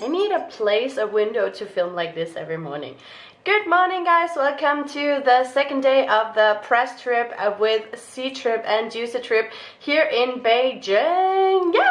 I need a place, a window to film like this every morning. Good morning guys, welcome to the second day of the press trip uh, with with Trip and Juicy Trip here in Beijing. Yeah!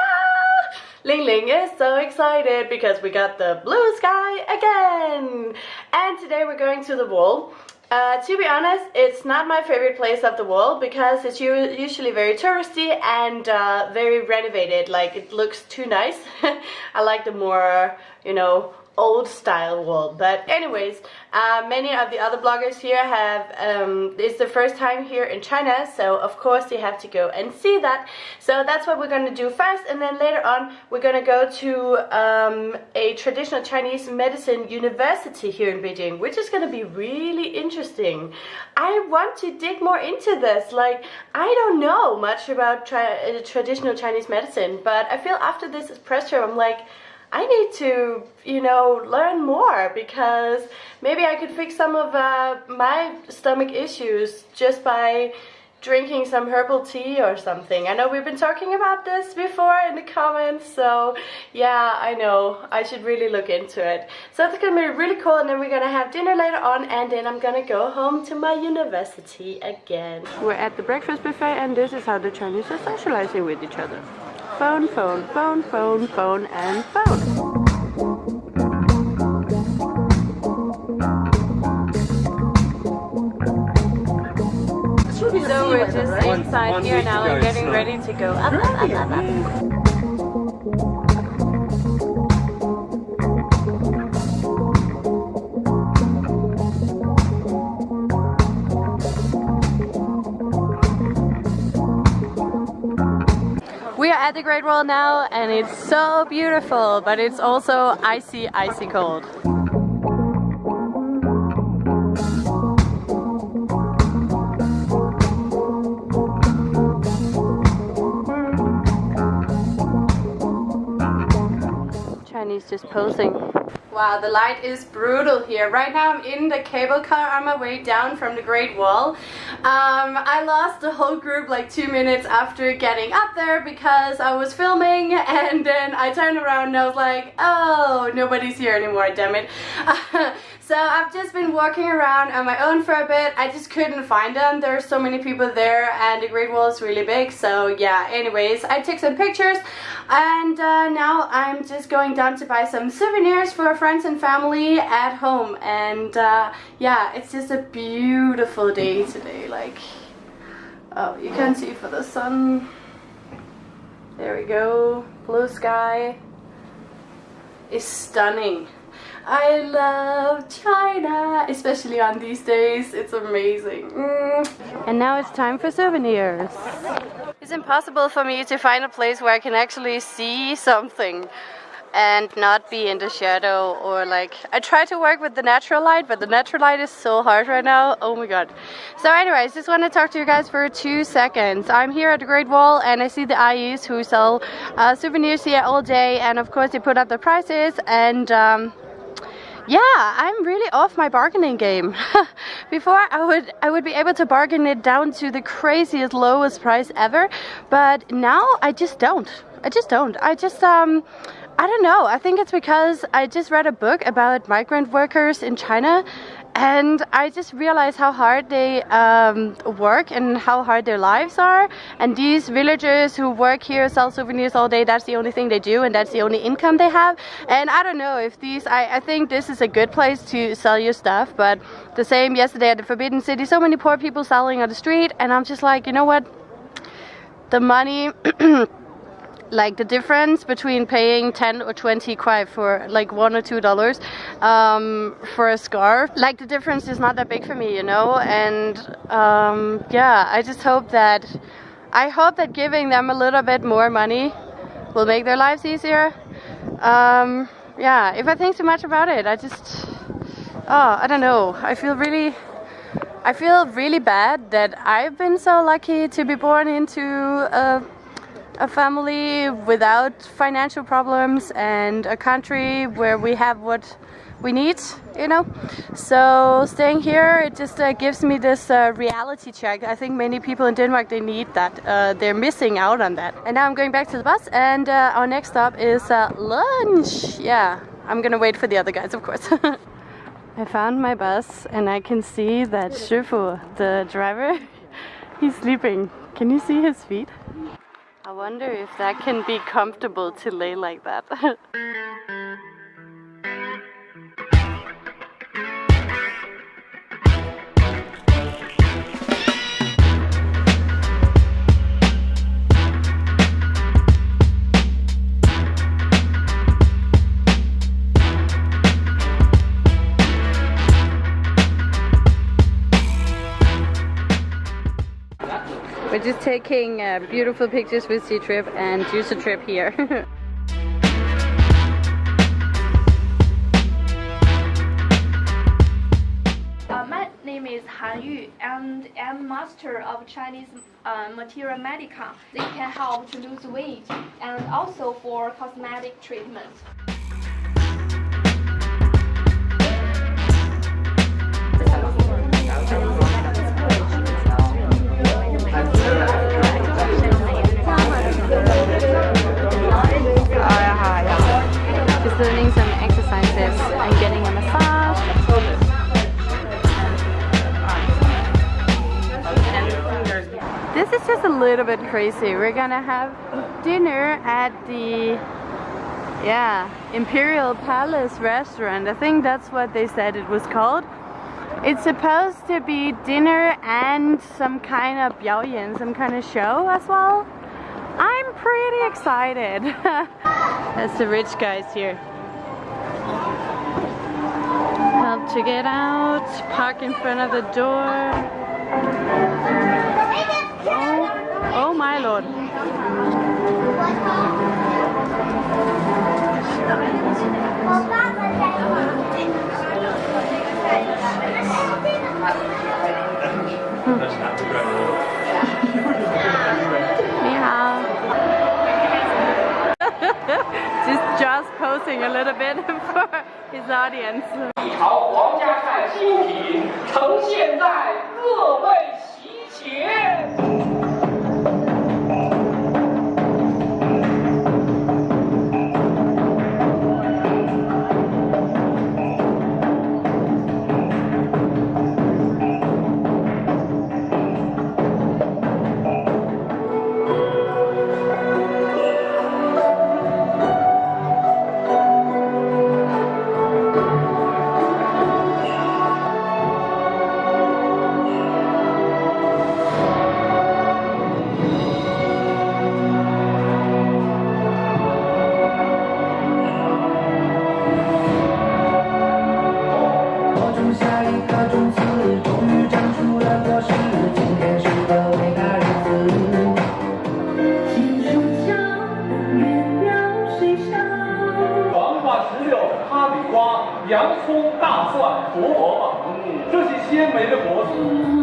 Ling Ling is so excited because we got the blue sky again! And today we're going to the wall. Uh, to be honest, it's not my favorite place of the world because it's usually very touristy and uh, very renovated. Like it looks too nice. I like the more, you know, old style wall. But anyways uh, many of the other bloggers here have um, it's the first time here in China so of course they have to go and see that. So that's what we're gonna do first and then later on we're gonna go to um, a traditional Chinese medicine university here in Beijing which is gonna be really interesting. I want to dig more into this. Like I don't know much about tra traditional Chinese medicine but I feel after this press tour I'm like I need to, you know, learn more because maybe I could fix some of uh, my stomach issues just by drinking some herbal tea or something. I know we've been talking about this before in the comments, so yeah, I know. I should really look into it. So it's gonna be really cool and then we're gonna have dinner later on and then I'm gonna go home to my university again. We're at the breakfast buffet and this is how the Chinese are socializing with each other. Phone, phone, phone, phone, phone, and phone. So we're just inside here now and getting ready to go up, up, up, up, up. At the Great Wall now and it's so beautiful, but it's also icy, icy cold. Chinese just posing Wow, the light is brutal here. Right now I'm in the cable car on my way down from the Great Wall. Um, I lost the whole group like two minutes after getting up there because I was filming and then I turned around and I was like, oh, nobody's here anymore, damn it. So I've just been walking around on my own for a bit. I just couldn't find them. There are so many people there and the Great Wall is really big. So yeah, anyways, I took some pictures and uh, now I'm just going down to buy some souvenirs for friends and family at home. And uh, yeah, it's just a beautiful day today. Like, oh, you can see for the sun. There we go. Blue sky is stunning. I love China, especially on these days. It's amazing. Mm. And now it's time for souvenirs. It's impossible for me to find a place where I can actually see something and not be in the shadow or like I try to work with the natural light but the natural light is so hard right now oh my god so anyways just want to talk to you guys for two seconds I'm here at the Great Wall and I see the Ayis who sell uh, souvenirs here all day and of course they put up the prices and um, yeah, I'm really off my bargaining game. Before I would I would be able to bargain it down to the craziest lowest price ever, but now I just don't. I just don't. I just um I don't know. I think it's because I just read a book about migrant workers in China and I just realized how hard they um, work and how hard their lives are. And these villagers who work here, sell souvenirs all day, that's the only thing they do and that's the only income they have. And I don't know if these, I, I think this is a good place to sell your stuff, but the same yesterday at the Forbidden City, so many poor people selling on the street, and I'm just like, you know what? The money like the difference between paying 10 or 20 kuai for like one or two dollars um, for a scarf like the difference is not that big for me you know? And um, yeah I just hope that I hope that giving them a little bit more money will make their lives easier. Um, yeah if I think too much about it I just oh I don't know. I feel really I feel really bad that I've been so lucky to be born into a a family without financial problems and a country where we have what we need, you know. So staying here, it just uh, gives me this uh, reality check. I think many people in Denmark, they need that. Uh, they're missing out on that. And now I'm going back to the bus and uh, our next stop is uh, lunch. Yeah, I'm gonna wait for the other guys, of course. I found my bus and I can see that Shifu, the driver, he's sleeping. Can you see his feet? I wonder if that can be comfortable to lay like that. taking uh, beautiful pictures with Ctrip and Juicer Trip here. Uh, my name is Han Yu and I'm master of Chinese uh, materia medica. They can help to lose weight and also for cosmetic treatment. Learning some exercises and getting a massage. This is just a little bit crazy. We're gonna have dinner at the yeah Imperial Palace restaurant. I think that's what they said it was called. It's supposed to be dinner and some kind of 表演, some kind of show as well. Pretty excited. That's the rich guys here. Help to get out, park in front of the door. Oh, oh my lord. just posing a little bit for his audience. 朝皇家看新品呈现在各位席前。 美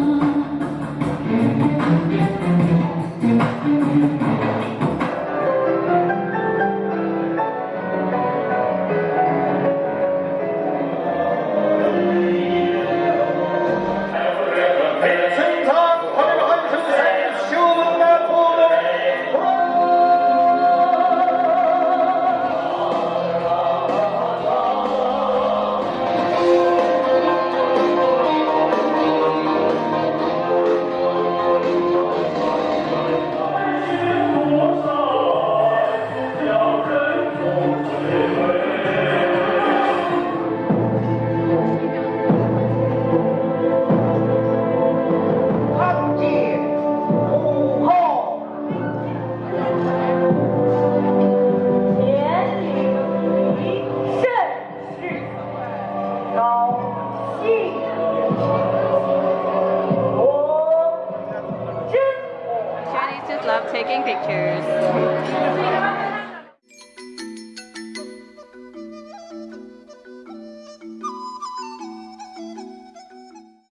love taking pictures.